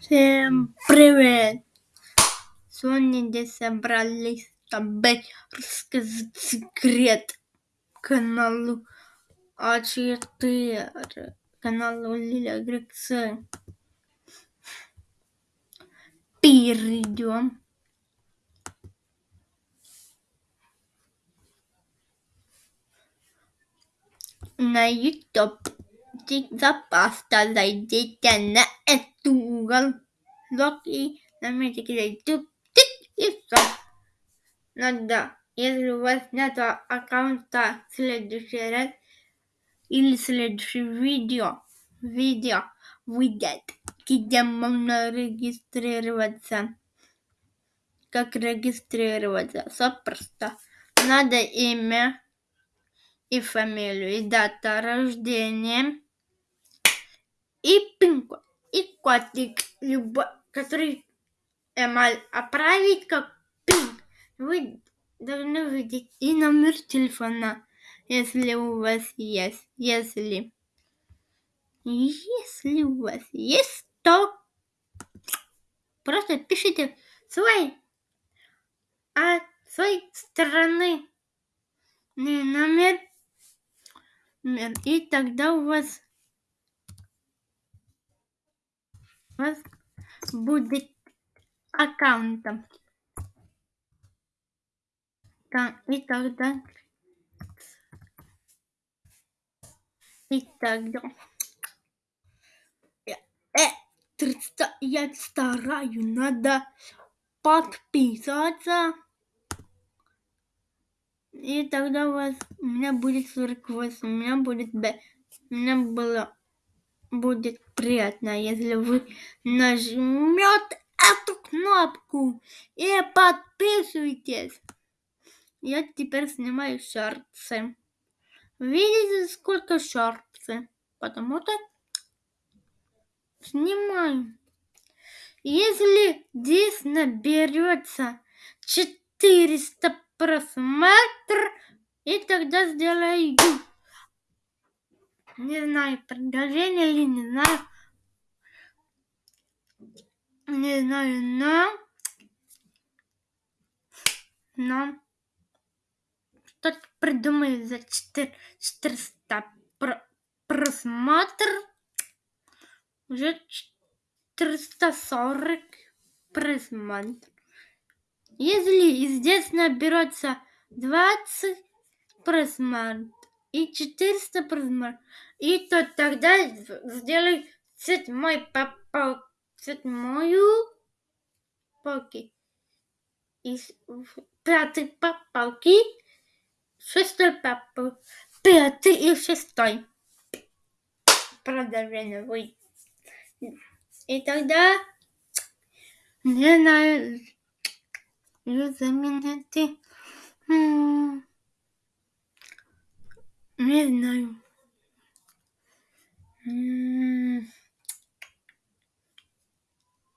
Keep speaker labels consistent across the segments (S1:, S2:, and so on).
S1: Всем привет! Сегодня здесь собрались, чтобы рассказать секрет каналу А4, каналу Лиля Грексы. Перейдем. На YouTube. Запаста зайдите на эту уголок и наметите YouTube. И все. Надо, если у вас нет аккаунта, в следующий раз или следующее видео, видео выйдет, где можно регистрироваться. Как регистрироваться? Все просто. Надо имя и фамилию, и дата рождения, и пин-код, и кодик, любой, который эмаль отправить как пин. Вы должны видеть и номер телефона, если у вас есть. Если, если у вас есть, то просто пишите свой от своей стороны номер, номер, и тогда у вас, у вас будет аккаунтом. И тогда и тогда э, э, я стараю, надо подписаться. И тогда у вас у меня будет 48, у меня будет Б. У меня было будет приятно, если вы нажмете эту кнопку и подписывайтесь. Я теперь снимаю шорты. Видите, сколько шорты? Потому что снимаю. Если здесь наберется 400 просмотров, и тогда сделаю не знаю, продолжение или не знаю. Не знаю, но... Но... Что-то придумаю за 4, 400 про, просмотр. Уже 440 просмотр. Если здесь наберется 20 просмотров и 400 просмотров, и то тогда сделай седьмой попал, седьмую палки. И пятый попалки, шестой попал, пятый и шестой. Продолжение будет. И тогда не знаю, замените. Не знаю.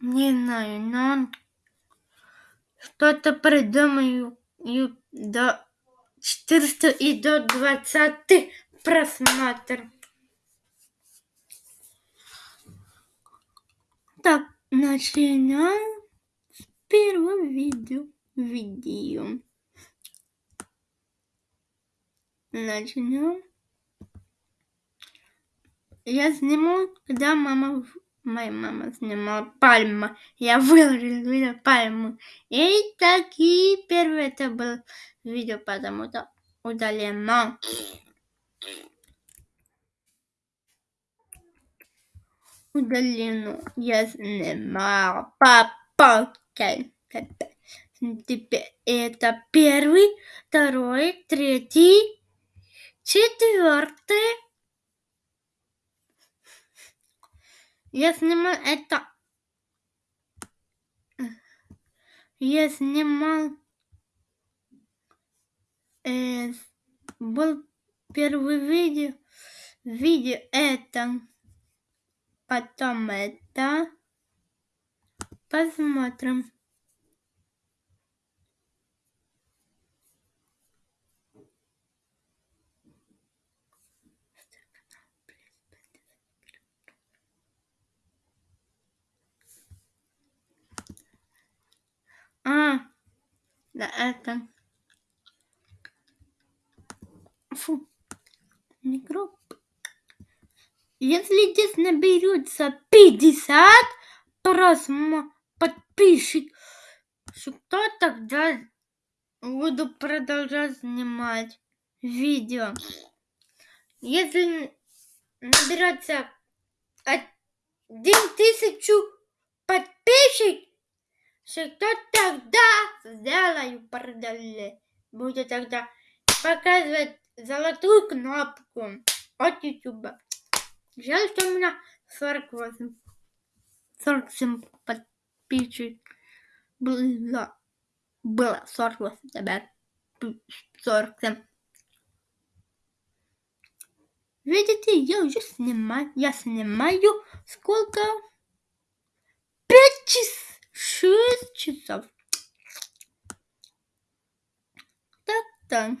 S1: Не знаю, но что-то придумаю до 400 и до 20 просмотров. Так, начинаем с первого видео. Видео. Начнем. Я сниму, когда мама, моя мама снимала пальма. Я выложил видео пальму. И такие первые это было видео, потому что удалено. Удалено. Я снимал папа. Теперь это первый, второй, третий, четвертый. Я снимал это. Я снимал. Э, был первый видео. Видео это. Потом это. Посмотрим. А, да это... Фу, микроб. Если здесь наберется 50 просмотров, подписчик, то тогда буду продолжать снимать видео. Если наберется один тысячу подписчиков, то тогда сделаю продолжение. Буду тогда показывать золотую кнопку от YouTube. Жаль, что у меня 48, 47 подписчиков было, было 48, теперь 47. Видите, я уже снимаю, я снимаю сколько? Пять часов, шесть часов. Так-так.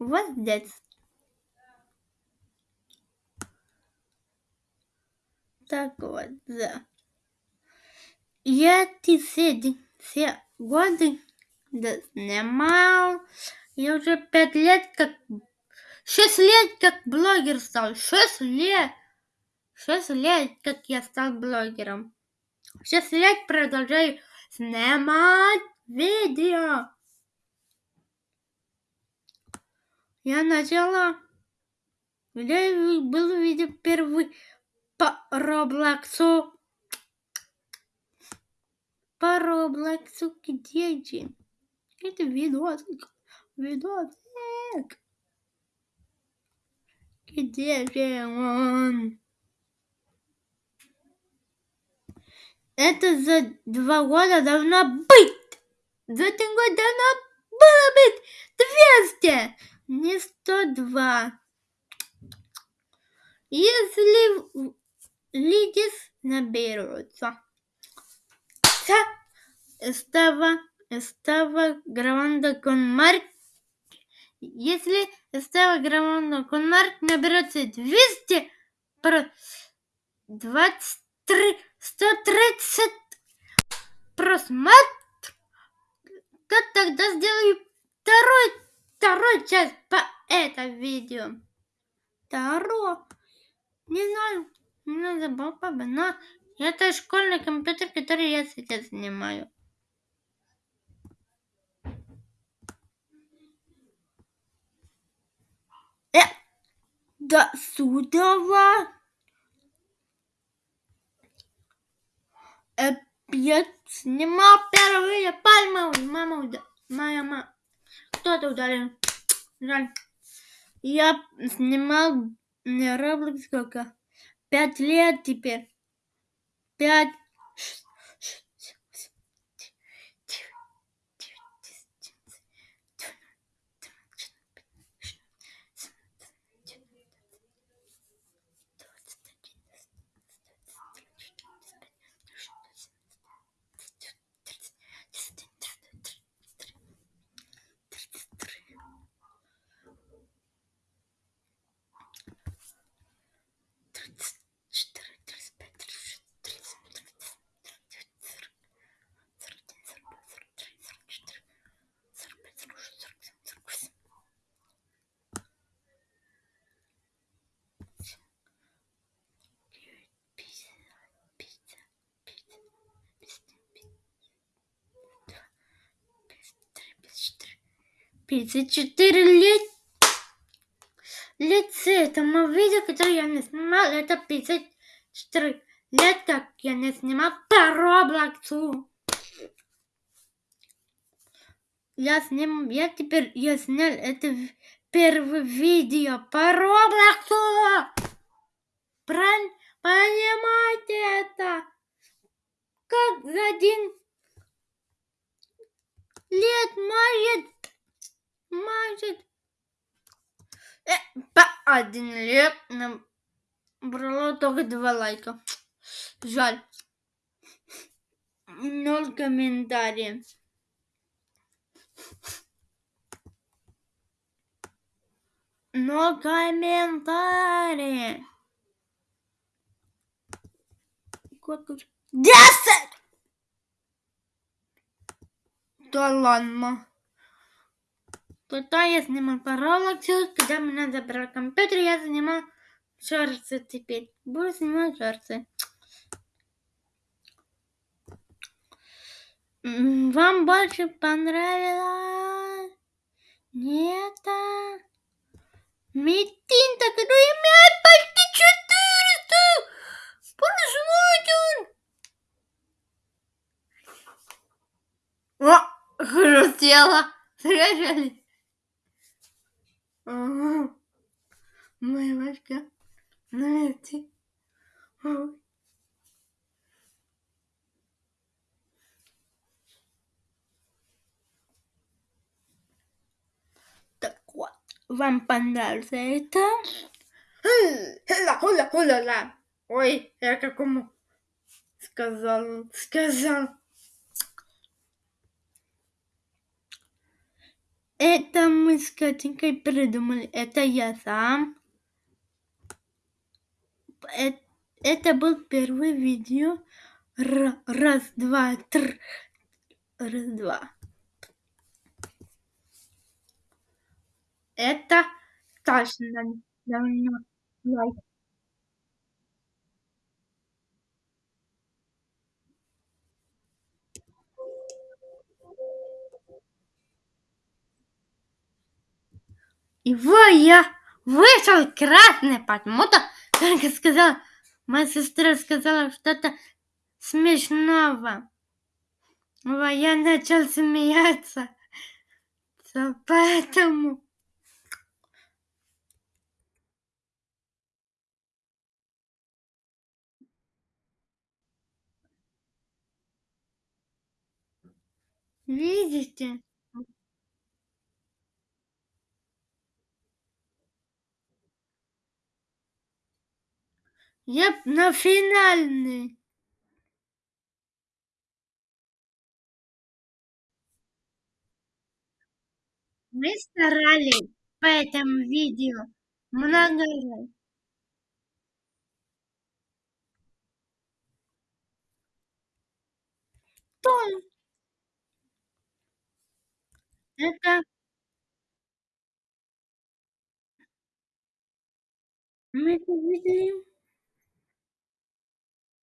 S1: Вот здесь. Так вот, да. Я эти все, все годы да, снимал. Я уже пять лет как... Шесть лет как блогер стал. Шесть лет. Шесть лет, как я стал блогером. Шесть лет продолжаю снимать видео. Я начала, где был видео первый по Роблоксу. По Роблоксу где же? Это видосик. Видосик. Где же он? Это за два года должно быть. За один год должно было быть 200, не 102. Если лидис наберутся. Estaba, estaba grabando con Mark. Если estaba grabando con Mark, наберется 200 про 23, 130 просмотр, то тогда сделаю второй, второй часть по это видео. Второй. Не знаю, не забыл папа, но это школьный компьютер, который я сейчас снимаю. Э, до. Э, я снимал первые пальмы. Мама, моя мама. Кто-то ударил. Жаль. Я снимал не Roblox сколько? Пять лет теперь. Пять. Тридцать четыре лет лице этому видео, которое я не снимал, это 54 лет, как я не снимал по Роблоксу. Я сниму, я теперь, я снял это первое видео по Роблоксу. Правильно? Понимаете это? Как за один лет может, может Э, по один лет набрало только два лайка. Жаль. Ноль комментариев. Но комментарии. сколько же? Десять! Да ладно. Когда я снимал параллаксию, когда меня забрал компьютер, я снимал шорты теперь. Буду снимать шорты. Вам больше понравилось? Нет? а? Метинта, который имеет почти 400 прослушивателей. О, хрустело. Слышали? Ага. Моя башка. Знаете? Ой. Так вот, вам понравится это? Хула, хула, хула, ла. Ой, я какому сказал, сказал. Это мы с Катенькой придумали. Это я сам. Э- Это был первый видео. Раз, два, три. Раз, два. Это точно давно лайк. Его я вышел красный, потому-то, как я сказала, моя сестра сказала что-то смешного. Я начал смеяться. Поэтому... Видите? Я на финальный. Мы старались по этому видео много раз. То это мы это.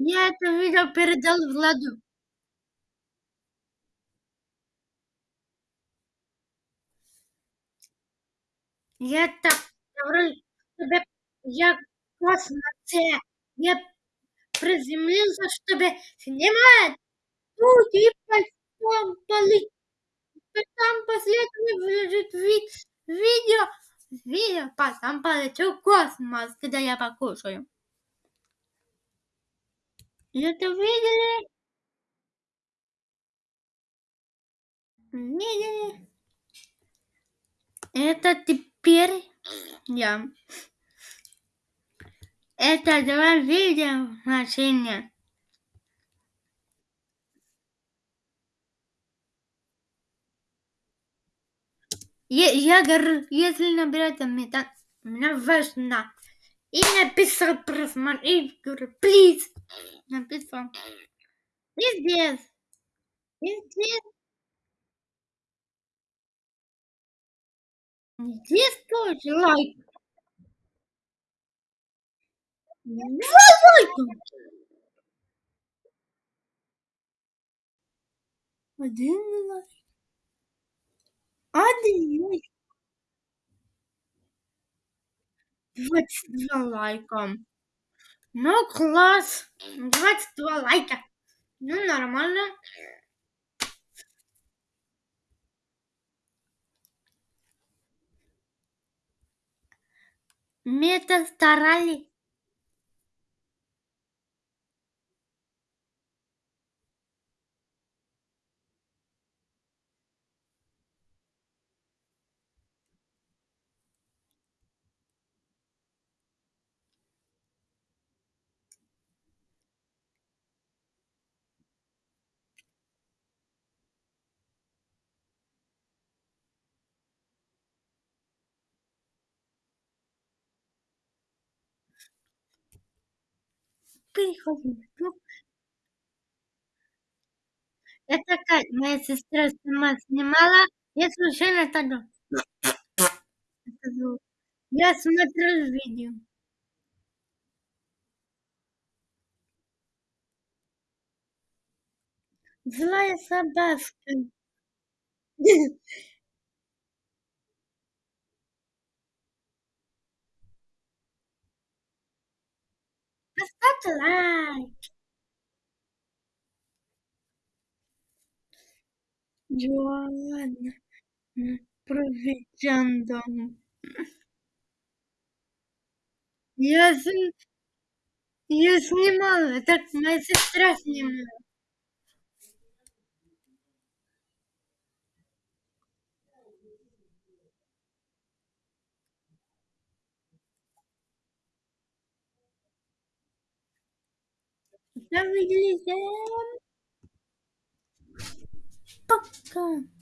S1: Я это видео передал Владу. Я так говорю, чтобы я космосе. Я приземлился, чтобы снимать тут и потом полететь. Потом после этого выложить ви- видео, видео, потом полечу в космос, когда я покушаю. И это видели? Видели? Это теперь я. Это два видео машине. Я, я говорю, если наберете метан, мне важно. И написал просмотр, и говорю, please. Написал. И здесь. Здесь тоже лайк. Два лайка. Один лайк. Один лайк. 22 лайка. Ну, класс. 22 лайка. Ну, нормально. Мы это переходим в ну. YouTube. Это как моя сестра сама снимала, я случайно тогда. Я смотрю видео. Злая собака. Поставьте лайк. Ладно. Проведем Я, я снимала, так моя сестра снимала. Да выглядим. Пока.